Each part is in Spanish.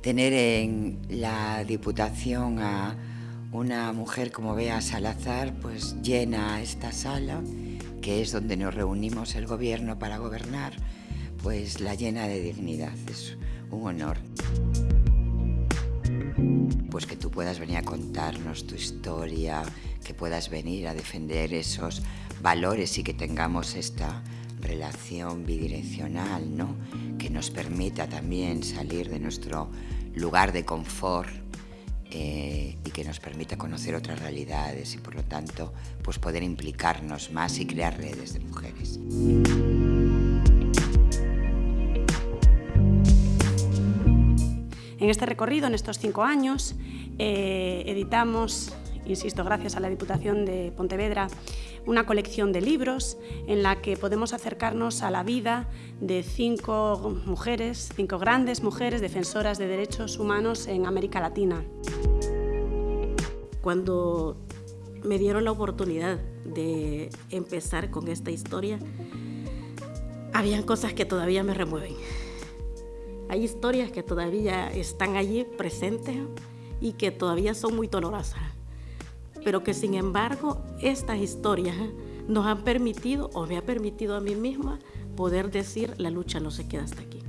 tener en la Diputación a una mujer como Bea Salazar, pues llena esta sala, que es donde nos reunimos el gobierno para gobernar, pues la llena de dignidad, es un honor. Pues que tú puedas venir a contarnos tu historia, que puedas venir a defender esos valores y que tengamos esta relación bidireccional, ¿no? Que nos permita también salir de nuestro lugar de confort eh, y que nos permita conocer otras realidades y por lo tanto pues poder implicarnos más y crear redes de mujeres. En este recorrido, en estos cinco años, eh, editamos, insisto, gracias a la Diputación de Pontevedra, una colección de libros en la que podemos acercarnos a la vida de cinco mujeres, cinco grandes mujeres defensoras de derechos humanos en América Latina. Cuando me dieron la oportunidad de empezar con esta historia, habían cosas que todavía me remueven. Hay historias que todavía están allí presentes y que todavía son muy dolorosas pero que sin embargo estas historias nos han permitido, o me ha permitido a mí misma, poder decir la lucha no se queda hasta aquí.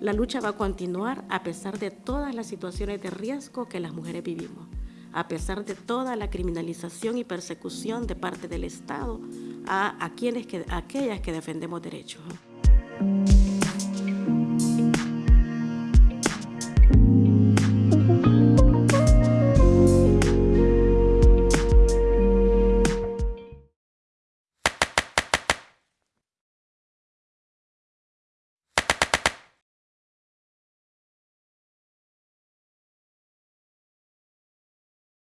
La lucha va a continuar a pesar de todas las situaciones de riesgo que las mujeres vivimos, a pesar de toda la criminalización y persecución de parte del Estado a, quienes a aquellas que defendemos derechos.